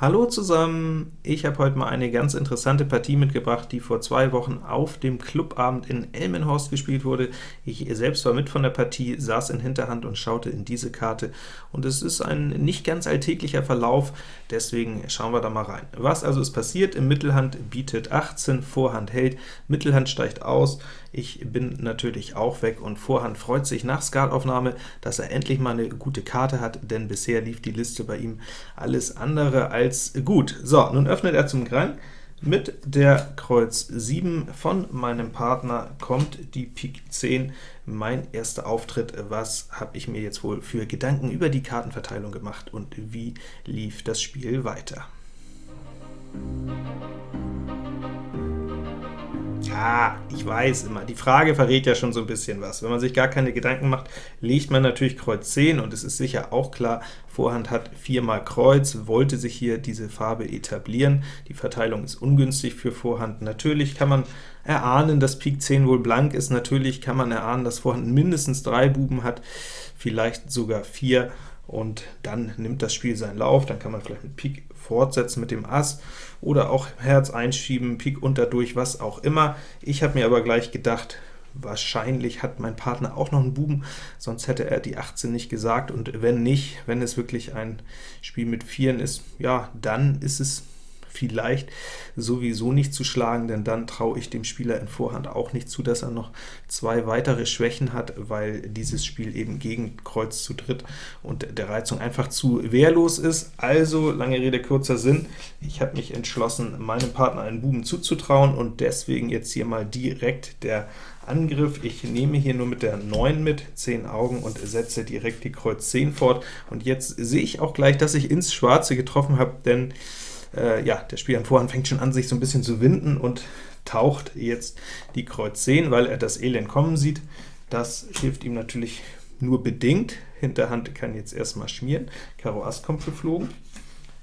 Hallo zusammen! Ich habe heute mal eine ganz interessante Partie mitgebracht, die vor zwei Wochen auf dem Clubabend in Elmenhorst gespielt wurde. Ich selbst war mit von der Partie, saß in Hinterhand und schaute in diese Karte, und es ist ein nicht ganz alltäglicher Verlauf, deswegen schauen wir da mal rein. Was also ist passiert? Im Mittelhand bietet 18, Vorhand hält, Mittelhand steigt aus, ich bin natürlich auch weg, und Vorhand freut sich nach Skalaufnahme, dass er endlich mal eine gute Karte hat, denn bisher lief die Liste bei ihm alles andere als gut. So, nun öffnet er zum Grang. Mit der Kreuz 7 von meinem Partner kommt die Pik 10, mein erster Auftritt. Was habe ich mir jetzt wohl für Gedanken über die Kartenverteilung gemacht und wie lief das Spiel weiter? Ja, ich weiß immer, die Frage verrät ja schon so ein bisschen was. Wenn man sich gar keine Gedanken macht, legt man natürlich Kreuz 10, und es ist sicher auch klar, Vorhand hat viermal Kreuz, wollte sich hier diese Farbe etablieren. Die Verteilung ist ungünstig für Vorhand. Natürlich kann man erahnen, dass Pik 10 wohl blank ist, natürlich kann man erahnen, dass Vorhand mindestens drei Buben hat, vielleicht sogar vier, und dann nimmt das Spiel seinen Lauf, dann kann man vielleicht mit Pik fortsetzen mit dem Ass, oder auch Herz einschieben, Pik unterdurch, was auch immer. Ich habe mir aber gleich gedacht, wahrscheinlich hat mein Partner auch noch einen Buben, sonst hätte er die 18 nicht gesagt, und wenn nicht, wenn es wirklich ein Spiel mit Vieren ist, ja, dann ist es vielleicht sowieso nicht zu schlagen, denn dann traue ich dem Spieler in Vorhand auch nicht zu, dass er noch zwei weitere Schwächen hat, weil dieses Spiel eben gegen Kreuz zu dritt und der Reizung einfach zu wehrlos ist. Also, lange Rede, kurzer Sinn, ich habe mich entschlossen, meinem Partner einen Buben zuzutrauen, und deswegen jetzt hier mal direkt der Angriff. Ich nehme hier nur mit der 9 mit, 10 Augen, und setze direkt die Kreuz 10 fort. Und jetzt sehe ich auch gleich, dass ich ins Schwarze getroffen habe, denn äh, ja, der Spieler im Vorhand fängt schon an, sich so ein bisschen zu winden und taucht jetzt die Kreuz 10, weil er das Elend kommen sieht. Das hilft ihm natürlich nur bedingt. Hinterhand kann jetzt erstmal schmieren. Karo Ass kommt geflogen.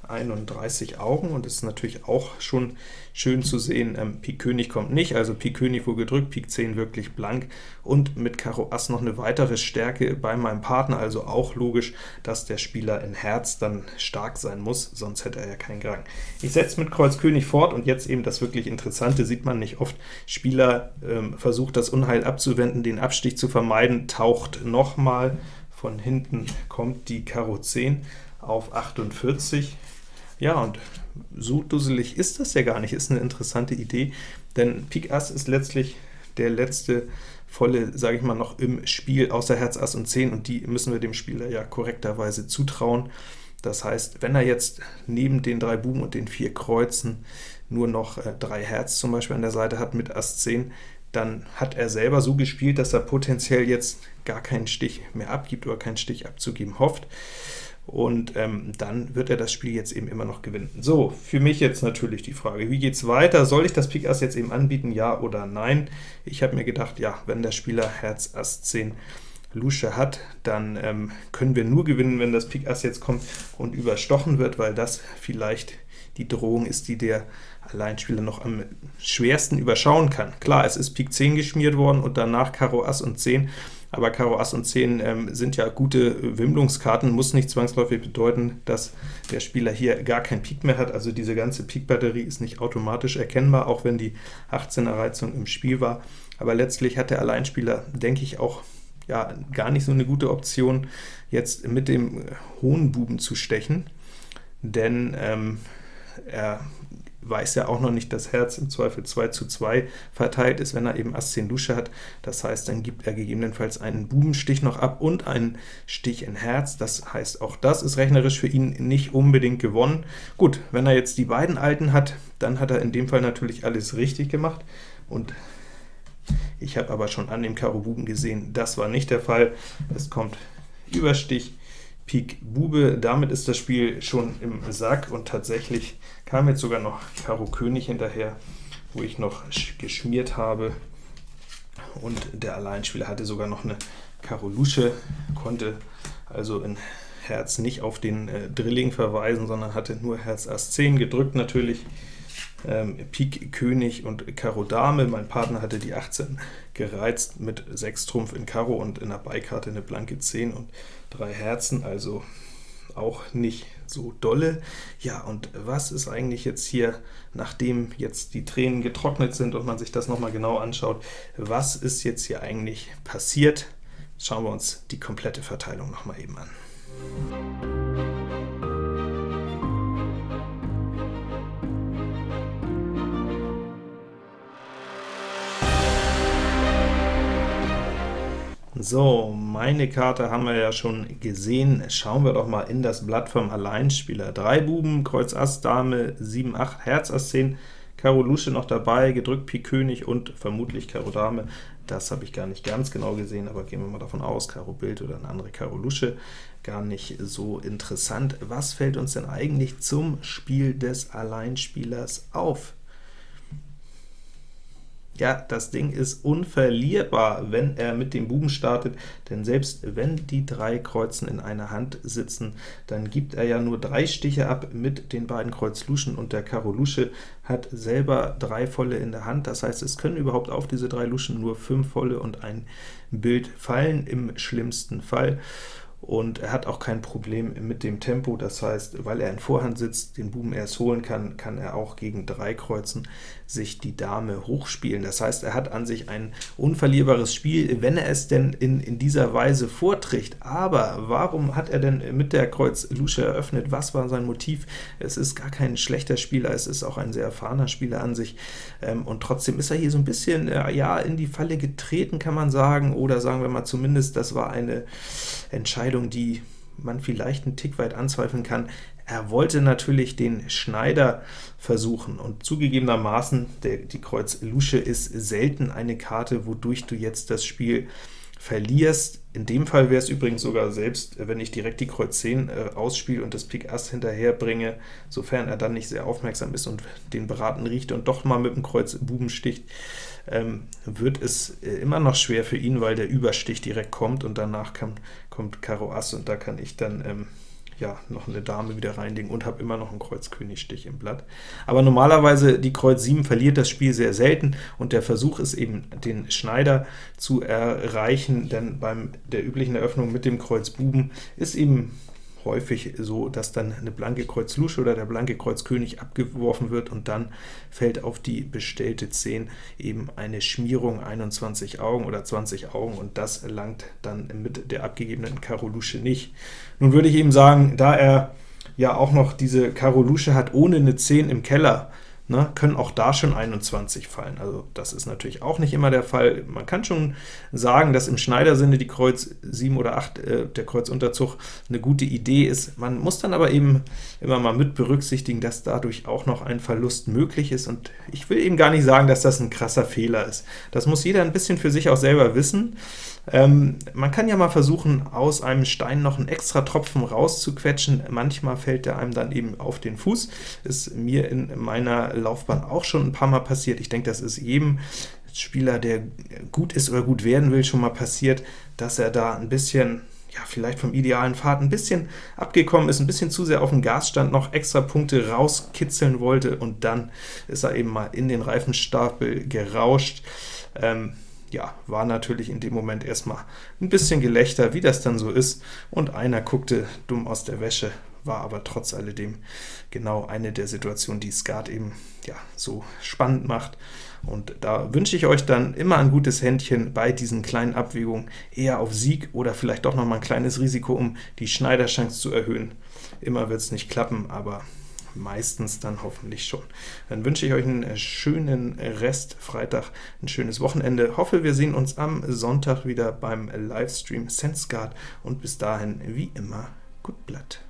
31 Augen, und es ist natürlich auch schon schön zu sehen, ähm, Pik König kommt nicht, also Pik König wohl gedrückt, Pik 10 wirklich blank, und mit Karo Ass noch eine weitere Stärke bei meinem Partner, also auch logisch, dass der Spieler in Herz dann stark sein muss, sonst hätte er ja keinen Grang. Ich setze mit Kreuz König fort, und jetzt eben das wirklich Interessante, sieht man nicht oft, Spieler ähm, versucht das Unheil abzuwenden, den Abstich zu vermeiden, taucht nochmal, von hinten kommt die Karo 10 auf 48, ja, und so dusselig ist das ja gar nicht, ist eine interessante Idee, denn Pik Ass ist letztlich der letzte volle, sage ich mal, noch im Spiel, außer Herz, Ass und 10, und die müssen wir dem Spieler ja korrekterweise zutrauen. Das heißt, wenn er jetzt neben den drei Buben und den vier Kreuzen nur noch äh, drei Herz zum Beispiel an der Seite hat mit Ass 10, dann hat er selber so gespielt, dass er potenziell jetzt gar keinen Stich mehr abgibt oder keinen Stich abzugeben hofft und ähm, dann wird er das Spiel jetzt eben immer noch gewinnen. So, für mich jetzt natürlich die Frage, wie geht es weiter? Soll ich das Pik Ass jetzt eben anbieten, ja oder nein? Ich habe mir gedacht, ja, wenn der Spieler Herz Ass 10 Lusche hat, dann ähm, können wir nur gewinnen, wenn das Pik Ass jetzt kommt und überstochen wird, weil das vielleicht die Drohung ist, die der Alleinspieler noch am schwersten überschauen kann. Klar, es ist Pik 10 geschmiert worden und danach Karo Ass und 10, aber Karo Ass und 10 ähm, sind ja gute Wimmlungskarten, muss nicht zwangsläufig bedeuten, dass der Spieler hier gar kein Pik mehr hat, also diese ganze Pik-Batterie ist nicht automatisch erkennbar, auch wenn die 18er Reizung im Spiel war, aber letztlich hat der Alleinspieler, denke ich, auch ja, gar nicht so eine gute Option, jetzt mit dem hohen Buben zu stechen, denn ähm, er weiß ja auch noch nicht, dass Herz im Zweifel 2 zu 2 verteilt ist, wenn er eben Ass 10 Lusche hat. Das heißt, dann gibt er gegebenenfalls einen Bubenstich noch ab und einen Stich in Herz. Das heißt, auch das ist rechnerisch für ihn nicht unbedingt gewonnen. Gut, wenn er jetzt die beiden Alten hat, dann hat er in dem Fall natürlich alles richtig gemacht, und ich habe aber schon an dem Karo Buben gesehen, das war nicht der Fall. Es kommt Überstich, Pik Bube, damit ist das Spiel schon im Sack, und tatsächlich kam jetzt sogar noch Karo König hinterher, wo ich noch geschmiert habe, und der Alleinspieler hatte sogar noch eine Karo Lusche, konnte also in Herz nicht auf den äh, Drilling verweisen, sondern hatte nur Herz Ass 10 gedrückt natürlich, ähm, Pik König und Karo Dame. Mein Partner hatte die 18 gereizt mit 6 Trumpf in Karo und in der Beikarte eine blanke 10 und drei Herzen, also auch nicht so dolle. Ja, und was ist eigentlich jetzt hier, nachdem jetzt die Tränen getrocknet sind und man sich das nochmal genau anschaut, was ist jetzt hier eigentlich passiert? Schauen wir uns die komplette Verteilung nochmal eben an. So, meine Karte haben wir ja schon gesehen. Schauen wir doch mal in das Blatt vom Alleinspieler. Drei Buben, Kreuz Ass, Dame, 7, 8, Herz Ass 10, Karo Lusche noch dabei, gedrückt Pik König und vermutlich Karo Dame. Das habe ich gar nicht ganz genau gesehen, aber gehen wir mal davon aus, Karo Bild oder eine andere Karo Lusche. Gar nicht so interessant. Was fällt uns denn eigentlich zum Spiel des Alleinspielers auf? Ja, das Ding ist unverlierbar, wenn er mit dem Buben startet, denn selbst wenn die drei Kreuzen in einer Hand sitzen, dann gibt er ja nur drei Stiche ab mit den beiden Kreuz Luschen, und der Karo Lusche hat selber drei volle in der Hand, das heißt, es können überhaupt auf diese drei Luschen nur fünf volle und ein Bild fallen, im schlimmsten Fall und er hat auch kein Problem mit dem Tempo, das heißt, weil er in Vorhand sitzt, den Buben erst holen kann, kann er auch gegen drei Kreuzen sich die Dame hochspielen. Das heißt, er hat an sich ein unverlierbares Spiel, wenn er es denn in, in dieser Weise vorträgt. Aber warum hat er denn mit der Kreuz Lusche eröffnet? Was war sein Motiv? Es ist gar kein schlechter Spieler, es ist auch ein sehr erfahrener Spieler an sich, ähm, und trotzdem ist er hier so ein bisschen äh, ja, in die Falle getreten, kann man sagen, oder sagen wir mal zumindest, das war eine Entscheidung, die man vielleicht einen Tick weit anzweifeln kann. Er wollte natürlich den Schneider versuchen, und zugegebenermaßen, der, die Kreuz Lusche ist selten eine Karte, wodurch du jetzt das Spiel verlierst. In dem Fall wäre es übrigens sogar selbst, wenn ich direkt die Kreuz 10 äh, ausspiele und das Pik Ass hinterher bringe, sofern er dann nicht sehr aufmerksam ist und den Beraten riecht und doch mal mit dem Kreuz Buben sticht, ähm, wird es äh, immer noch schwer für ihn, weil der Überstich direkt kommt und danach kann, kommt Karo Ass und da kann ich dann ähm, ja, noch eine Dame wieder reinlegen und habe immer noch einen Kreuz Königstich im Blatt. Aber normalerweise die Kreuz 7 verliert das Spiel sehr selten, und der Versuch ist eben, den Schneider zu erreichen, denn beim der üblichen Eröffnung mit dem Kreuz Buben ist eben häufig so, dass dann eine blanke Kreuz Lusche oder der blanke Kreuz König abgeworfen wird und dann fällt auf die bestellte 10 eben eine Schmierung 21 Augen oder 20 Augen und das langt dann mit der abgegebenen Karo Lusche nicht. Nun würde ich eben sagen, da er ja auch noch diese Karo Lusche hat ohne eine 10 im Keller, ne, können auch da schon 21 fallen. Also das ist natürlich auch nicht immer der Fall. Man kann schon sagen, dass im Schneidersinne die Kreuz 7 oder 8, äh, der Kreuzunterzug, eine gute Idee ist. Man muss dann aber eben immer mal mit berücksichtigen, dass dadurch auch noch ein Verlust möglich ist, und ich will eben gar nicht sagen, dass das ein krasser Fehler ist. Das muss jeder ein bisschen für sich auch selber wissen. Ähm, man kann ja mal versuchen, aus einem Stein noch einen extra Tropfen rauszuquetschen. Manchmal fällt der einem dann eben auf den Fuß. Ist mir in meiner Laufbahn auch schon ein paar Mal passiert. Ich denke, das ist jedem Spieler, der gut ist oder gut werden will, schon mal passiert, dass er da ein bisschen ja, vielleicht vom idealen Pfad ein bisschen abgekommen ist, ein bisschen zu sehr auf den Gasstand noch extra Punkte rauskitzeln wollte, und dann ist er eben mal in den Reifenstapel gerauscht. Ähm, ja, war natürlich in dem Moment erstmal ein bisschen Gelächter, wie das dann so ist, und einer guckte dumm aus der Wäsche, war aber trotz alledem genau eine der Situationen, die Skat eben ja, so spannend macht. Und da wünsche ich euch dann immer ein gutes Händchen bei diesen kleinen Abwägungen, eher auf Sieg oder vielleicht doch noch mal ein kleines Risiko, um die Schneiderchance zu erhöhen. Immer wird es nicht klappen, aber meistens dann hoffentlich schon. Dann wünsche ich euch einen äh, schönen Rest Freitag, ein schönes Wochenende. Hoffe, wir sehen uns am Sonntag wieder beim Livestream SenseGuard und bis dahin, wie immer, gut Blatt.